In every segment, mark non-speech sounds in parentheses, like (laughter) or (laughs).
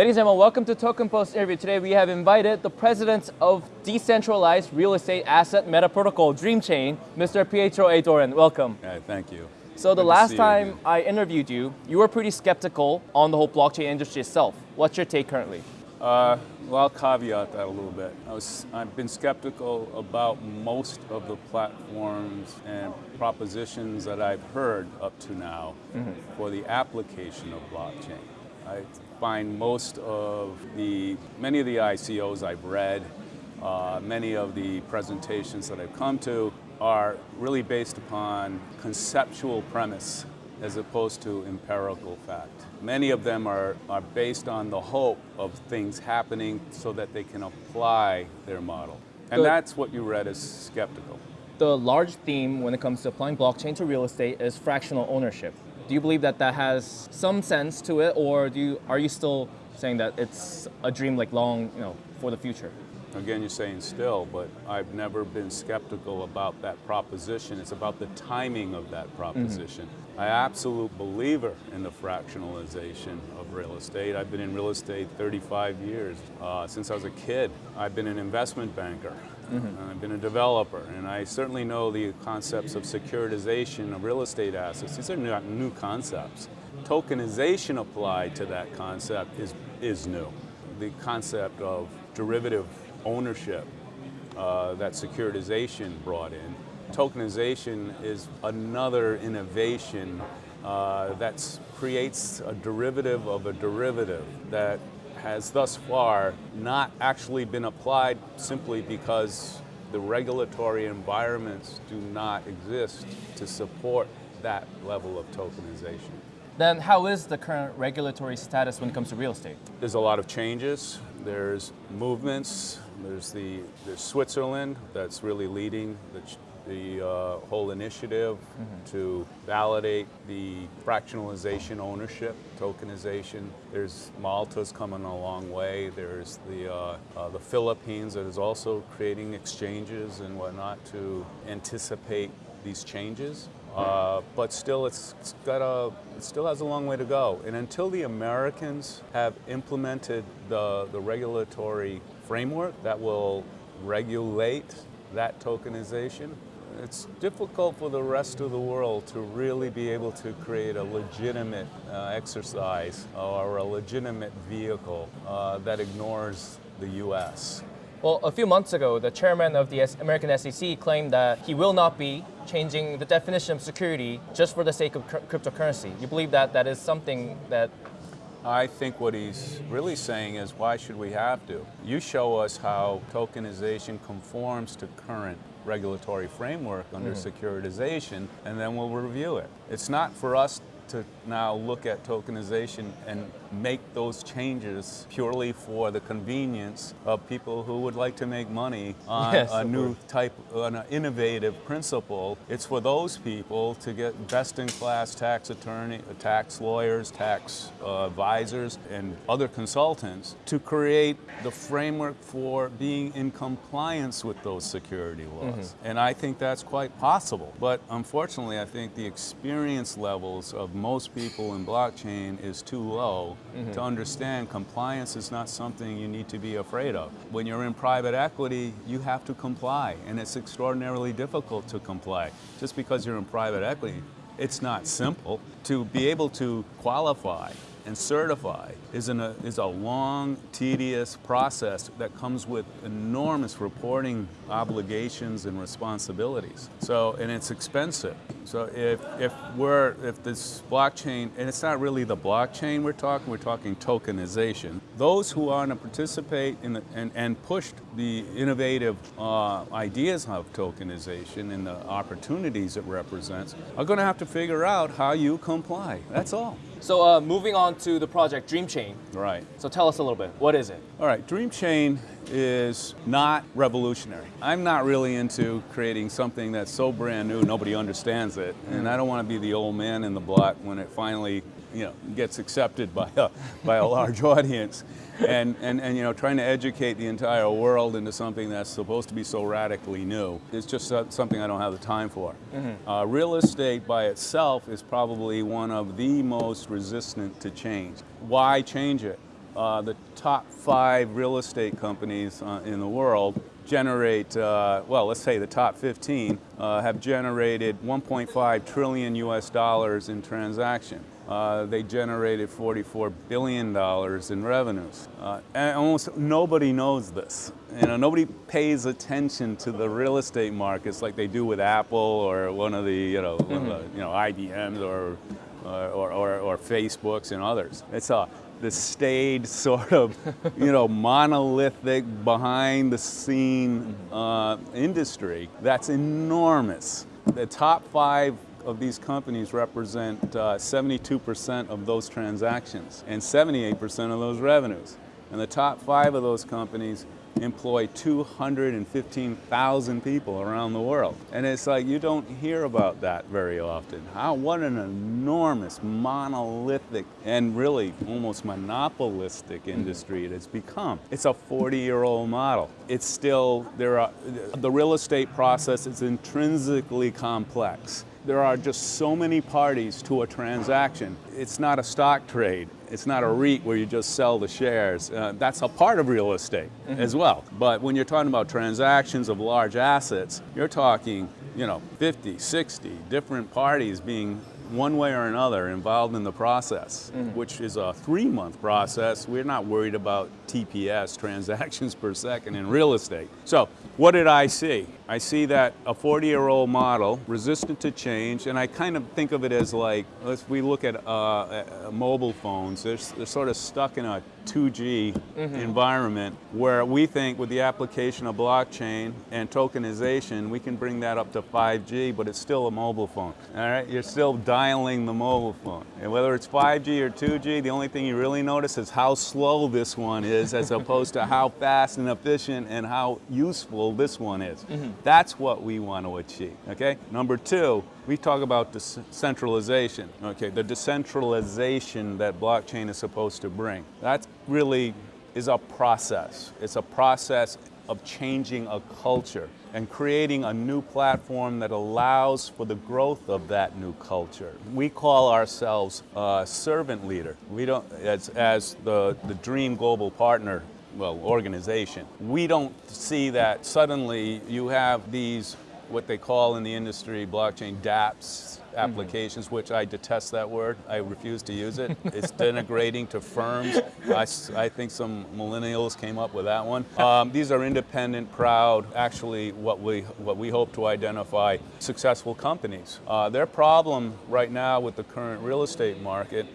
Ladies and gentlemen, welcome to Token Post interview. Today we have invited the president of decentralized real estate asset meta protocol, DreamChain, Mr. Pietro A. Doran. Welcome. Thank you. So the Good last time. I interviewed you, you were pretty skeptical on the whole blockchain industry itself. What's your take currently? Uh, well, I'll caveat that a little bit. I was, I've been skeptical about most of the platforms and propositions that I've heard up to now for the application of blockchain. I find most of the, many of the ICOs I've read, uh, many of the presentations that I've come to are really based upon conceptual premise as opposed to empirical fact. Many of them are, are based on the hope of things happening so that they can apply their model. And Good. that's what you read as skeptical. The large theme when it comes to applying blockchain to real estate is fractional ownership. Do you believe that that has some sense to it, or do you, are you still saying that it's a dream like long, you know, for the future? Again, you're saying still, but I've never been skeptical about that proposition. It's about the timing of that proposition. I absolute believer in the fractionalization of real estate. I've been in real estate 35 years. Uh, since I was a kid, I've been an investment banker. I've been a developer, and I certainly know the concepts of securitization of real estate assets. These are not new concepts. Tokenization applied to that concept is, is new. The concept of derivative ownership uh, that securitization brought in. Tokenization is another innovation uh, that creates a derivative of a derivative that has thus far not actually been applied simply because the regulatory environments do not exist to support that level of tokenization. Then how is the current regulatory status when it comes to real estate? There's a lot of changes. There's movements. There's the there's Switzerland that's really leading the, the uh, whole initiative to validate the fractionalization ownership, tokenization. There's Malta's coming a long way. There's the uh, uh, the Philippines that is also creating exchanges and whatnot to anticipate these changes. Uh, but still, it's, it's got a, it still has a long way to go. And until the Americans have implemented the, the regulatory framework that will regulate that tokenization, it's difficult for the rest of the world to really be able to create a legitimate uh, exercise or a legitimate vehicle uh, that ignores the U.S. Well, a few months ago, the chairman of the American SEC claimed that he will not be changing the definition of security just for the sake of cryptocurrency. You believe that that is something that I think what he's really saying is why should we have to? You show us how tokenization conforms to current regulatory framework under mm. securitization, and then we'll review it. It's not for us to now look at tokenization and make those changes purely for the convenience of people who would like to make money on Yes, a new type, on an innovative principle. It's for those people to get best-in-class tax attorney, tax lawyers, tax uh, advisors, and other consultants to create the framework for being in compliance with those security laws. And I think that's quite possible. But unfortunately, I think the experience levels of most people in blockchain is too low mm-hmm. to understand compliance is not something you need to be afraid of. When you're in private equity, you have to comply, and it's extraordinarily difficult to comply. Just because you're in private equity, it's not simple. To be able to qualify and certify is, a, is a long, tedious process that comes with enormous reporting obligations and responsibilities. So, and it's expensive. So if, if we're, if this blockchain, and it's not really the blockchain we're talking, we're talking tokenization. Those who want to participate in the, and, and push the innovative uh, ideas of tokenization and the opportunities it represents are going to have to figure out how you comply. That's all. So uh, moving on to the project DreamChain. Right. So tell us a little bit. What is it? All right, DreamChain is not revolutionary. I'm not really into creating something that's so brand new nobody understands it, and I don't want to be the old man in the block when it finally, you know, gets accepted by a by a large (laughs) audience, and, and and you know, trying to educate the entire world into something that's supposed to be so radically new is just something I don't have the time for. Uh, real estate by itself is probably one of the most resistant to change. Why change it? uh, the top five real estate companies uh, in the world generate, uh, well, let's say the top 15 uh, have generated 1.5 trillion US dollars in transaction. Uh, they generated $44 billion in revenues. Uh, and almost nobody knows this. You know, nobody pays attention to the real estate markets like they do with Apple or one of the, you know, mm -hmm. the, you know IBMs or, or, or, or Facebooks and others. It's a, the staid (laughs) sort of, you know, monolithic, behind the scene mm-hmm. uh, industry that's enormous. The top five of these companies represent 72% uh, of those transactions and 78% of those revenues. And the top five of those companies employ 215,000 people around the world. And it's like you don't hear about that very often. How, what an enormous, monolithic, and really almost monopolistic industry it has become. It's a 40-year-old model. It's still, there are, the real estate process is intrinsically complex. There are just so many parties to a transaction. It's not a stock trade. It's not a REIT where you just sell the shares. Uh, that's a part of real estate mm -hmm. as well. But when you're talking about transactions of large assets, you're talking, you know, 50, 60 different parties being one way or another involved in the process, mm -hmm. which is a three-month process. We're not worried about TPS, (laughs) transactions per second in real estate. So what did I see? I see that a 40-year-old model, resistant to change, and I kind of think of it as like, if we look at uh, mobile phones, they're, they're, sort of stuck in a 2G mm -hmm. environment where we think with the application of blockchain and tokenization, we can bring that up to 5G, but it's still a mobile phone, all right? You're still dialing the mobile phone. And whether it's 5G or 2G, the only thing you really notice is how slow this one is as opposed to how fast and efficient and how useful this one is. Mm -hmm. That's what we want to achieve, okay? Number two, we talk about decentralization, okay? The decentralization that blockchain is supposed to bring. That really is a process. It's a process of changing a culture and creating a new platform that allows for the growth of that new culture. We call ourselves a servant leader. We don't, as, as the, the Dream Global Partner well, organization. We don't see that suddenly you have these, what they call in the industry, blockchain dApps, applications, mm -hmm. which I detest that word. I refuse to use it. (laughs) It's denigrating to firms. I, I, think some millennials came up with that one. (laughs) Um, these are independent, proud, actually what we, what we hope to identify successful companies. Uh, their problem right now with the current real estate market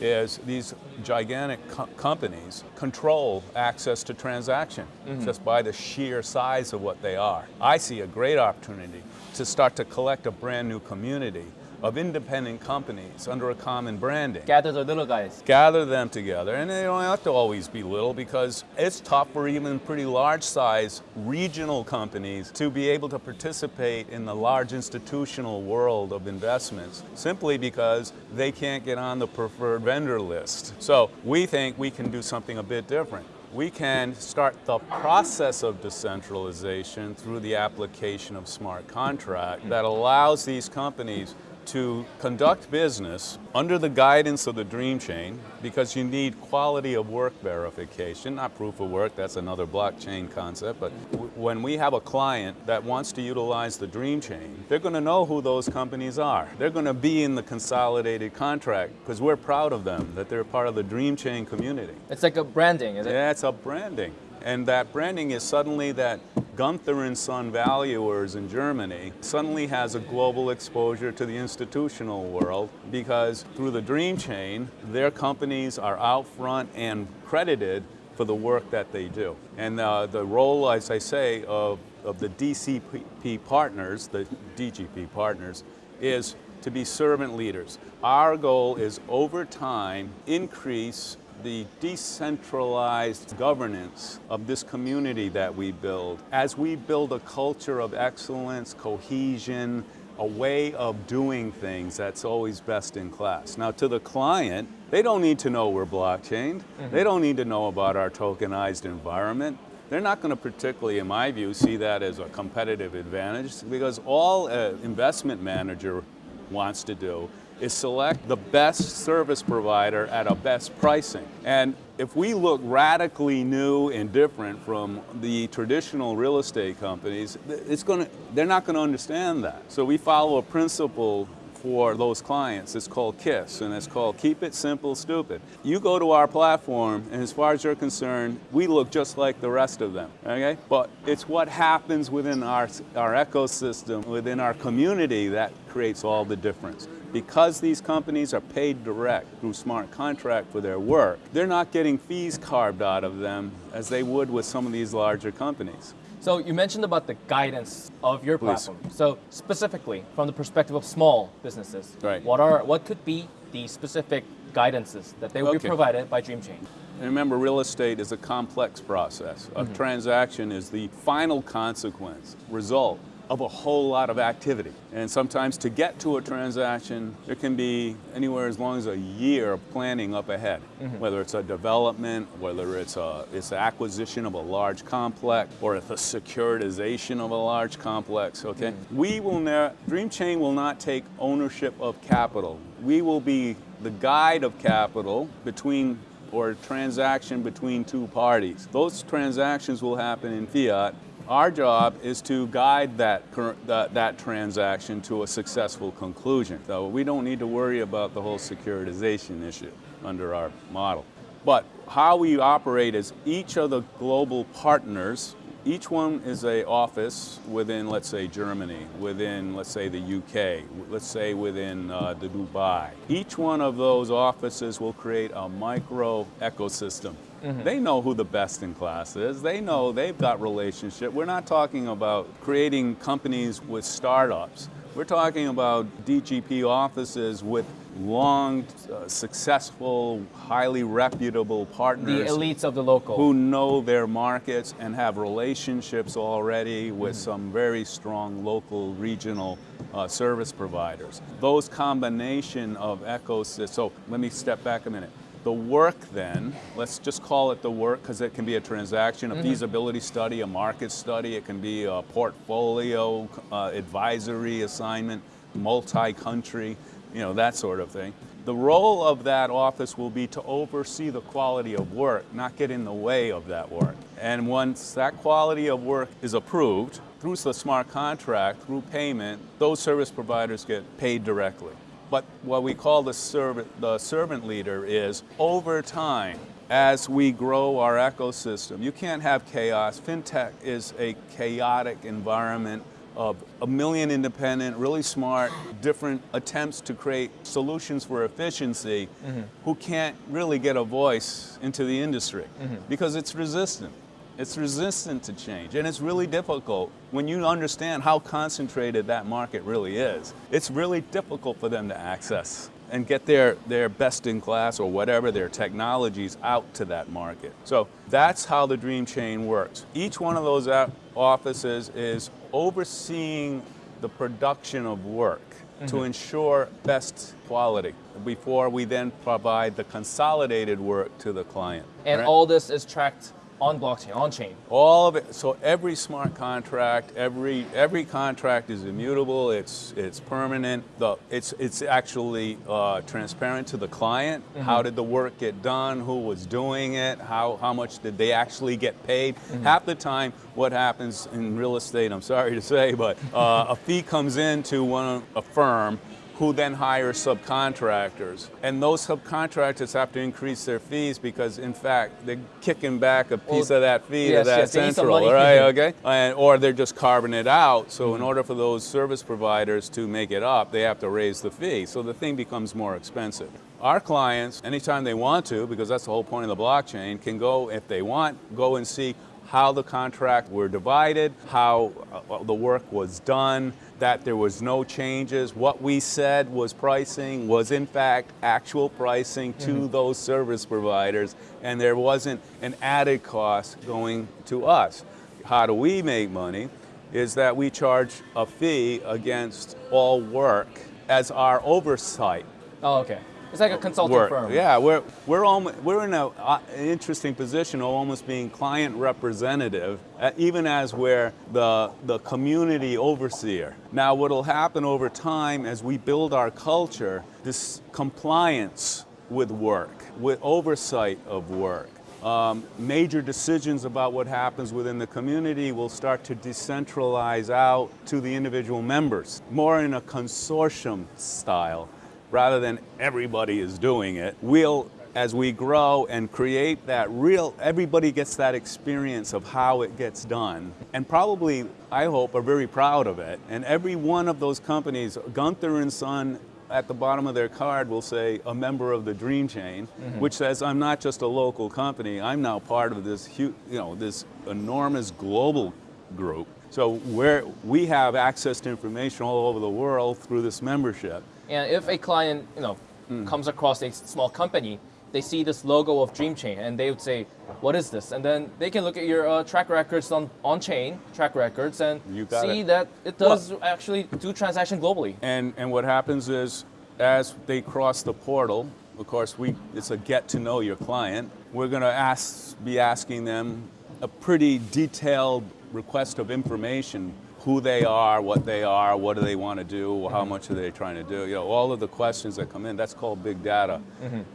is these gigantic co companies control access to transaction mm -hmm. just by the sheer size of what they are. I see a great opportunity to start to collect a brand new community of independent companies under a common branding. Gather the little guys. Gather them together, and they don't have to always be little because it's tough for even pretty large size regional companies to be able to participate in the large institutional world of investments simply because they can't get on the preferred vendor list. So we think we can do something a bit different we can start the process of decentralization through the application of smart contract that allows these companies to conduct business under the guidance of the Dream Chain because you need quality of work verification, not proof of work, that's another blockchain concept, but when we have a client that wants to utilize the Dream Chain, they're going to know who those companies are. They're going to be in the consolidated contract because we're proud of them, that they're part of the Dream Chain community. It's like a branding, is it? Yeah, it's a branding. And that branding is suddenly that Gunther and Son valuers in Germany suddenly has a global exposure to the institutional world because through the Dream Chain, their companies are out front and credited for the work that they do. And uh, the role, as I say, of, of the DCP partners, the DGP partners, is to be servant leaders. Our goal is over time increase the decentralized governance of this community that we build. As we build a culture of excellence, cohesion, a way of doing things that's always best in class. Now to the client, they don't need to know we're blockchained. Mm -hmm. They don't need to know about our tokenized environment. They're not going to particularly, in my view, see that as a competitive advantage because all an investment manager wants to do is select the best service provider at a best pricing. And if we look radically new and different from the traditional real estate companies, it's to, they're not going to understand that. So we follow a principle for those clients. It's called KISS, and it's called Keep It Simple, Stupid. You go to our platform, and as far as you're concerned, we look just like the rest of them, okay? But it's what happens within our, our ecosystem, within our community, that creates all the difference. Because these companies are paid direct through smart contract for their work, they're not getting fees carved out of them as they would with some of these larger companies. So you mentioned about the guidance of your Please. platform. So specifically, from the perspective of small businesses, Right. what are what could be the specific guidances that they will be provided by DreamChain? And remember, real estate is a complex process. A mm-hmm. transaction is the final consequence, result of a whole lot of activity. And sometimes to get to a transaction, there can be anywhere as long as a year of planning up ahead. Mm-hmm. Whether it's a development, whether it's a it's acquisition of a large complex, or it's the securitization of a large complex. Okay, mm-hmm. we will ne- DreamChain will not take ownership of capital. We will be the guide of capital between or a transaction between two parties. Those transactions will happen in fiat. Our job is to guide that, that, that transaction to a successful conclusion. So we don't need to worry about the whole securitization issue under our model. But how we operate is each of the global partners each one is a office within, let's say, Germany, within, let's say, the UK, let's say within uh, the Dubai. Each one of those offices will create a micro ecosystem. They know who the best in class is. They know they've got relationship. We're not talking about creating companies with startups. We're talking about DGP offices with long, uh, successful, highly reputable partners. The elites of the local. who know their markets and have relationships already with some very strong local regional uh, service providers. Those combination of ecosystems, so let me step back a minute. The work then, let's just call it the work because it can be a transaction, a feasibility study, a market study, it can be a portfolio uh, advisory assignment, multi-country, you know, that sort of thing. The role of that office will be to oversee the quality of work, not get in the way of that work. And once that quality of work is approved through the smart contract, through payment, those service providers get paid directly. But what we call the servant, the servant leader is over time, as we grow our ecosystem, you can't have chaos. FinTech is a chaotic environment of a million independent, really smart, different attempts to create solutions for efficiency mm-hmm. who can't really get a voice into the industry mm-hmm. because it's resistant. It's resistant to change, and it's really difficult when you understand how concentrated that market really is. It's really difficult for them to access and get their, their best in class or whatever their technologies out to that market. So that's how the Dream Chain works. Each one of those offices is overseeing the production of work to mm-hmm. ensure best quality before we then provide the consolidated work to the client. and Right? all this is tracked on blockchain, on chain. All of it. So every smart contract, every every contract is immutable. It's it's permanent. The it's it's actually uh, transparent to the client. How did the work get done? Who was doing it? How how much did they actually get paid? Half the time, what happens in real estate? I'm sorry to say, but uh, a fee comes in to one a firm who then hire subcontractors. And those subcontractors have to increase their fees because, in fact, they're kicking back a piece Well, of that fee yes, to that yes, they need some central, right? Mm-hmm. Okay, and, or they're just carving it out. So, in mm-hmm. order for those service providers to make it up, they have to raise the fee. So the thing becomes more expensive. Our clients, anytime they want to, because that's the whole point of the blockchain, can go if they want, go and see how the contract were divided, how uh, the work was done, that there was no changes. What we said was pricing was in fact actual pricing to those service providers, and there wasn't an added cost going to us. How do we make money? Is that we charge a fee against all work as our oversight. Oh, okay. It's like a consulting work. firm. Yeah, we're we're almost, we're in a, uh, an interesting position of almost being client representative, uh, even as we're the the community overseer. Now, what'll happen over time as we build our culture, this compliance with work, with oversight of work. Um, major decisions about what happens within the community will start to decentralize out to the individual members, more in a consortium style rather than everybody is doing it. We'll, as we grow and create that real, everybody gets that experience of how it gets done. And probably, I hope, are very proud of it. And every one of those companies, Gunther and Son, at the bottom of their card will say a member of the Dream Chain, mm-hmm. which says I'm not just a local company. I'm now part of this huge, you know, this enormous global group. So where we have access to information all over the world through this membership. And if a client, you know, Hmm. comes across a small company, they see this logo of DreamChain and they would say, "What is this?" And then they can look at your uh, track records on on chain track records and You see it. that it does actually do transaction globally. And, and what happens is, as they cross the portal, of course, we, it's a get to know your client. We're going to ask, be asking them a pretty detailed request of information who they are, what they are, what do they want to do, how much are they trying to do. You know, all of the questions that come in, that's called big data.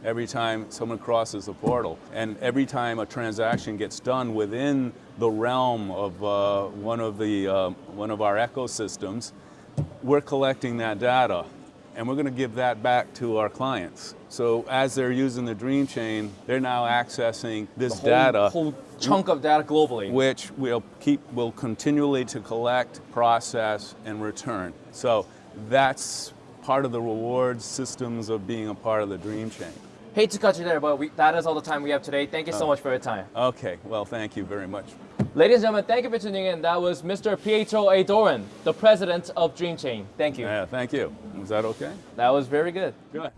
Every time someone crosses the portal, and every time a transaction gets done within the realm of uh, one of the uh, one of our ecosystems, we're collecting that data and we're going to give that back to our clients. So as they're using the Dream Chain, they're now accessing this Whole, data, whole chunk of data globally. which we'll keep, will continually to collect, process, and return. So that's part of the reward systems of being a part of the Dream Chain. Hate to cut you there, but we, that is all the time we have today. Thank you Oh. so much for your time. Okay, well, thank you very much. Ladies and gentlemen, thank you for tuning in. That was Mr. Pietro A. Doran, the president of Dream Chain. Thank you. Yeah, thank you. Was that okay? That was very good. Good.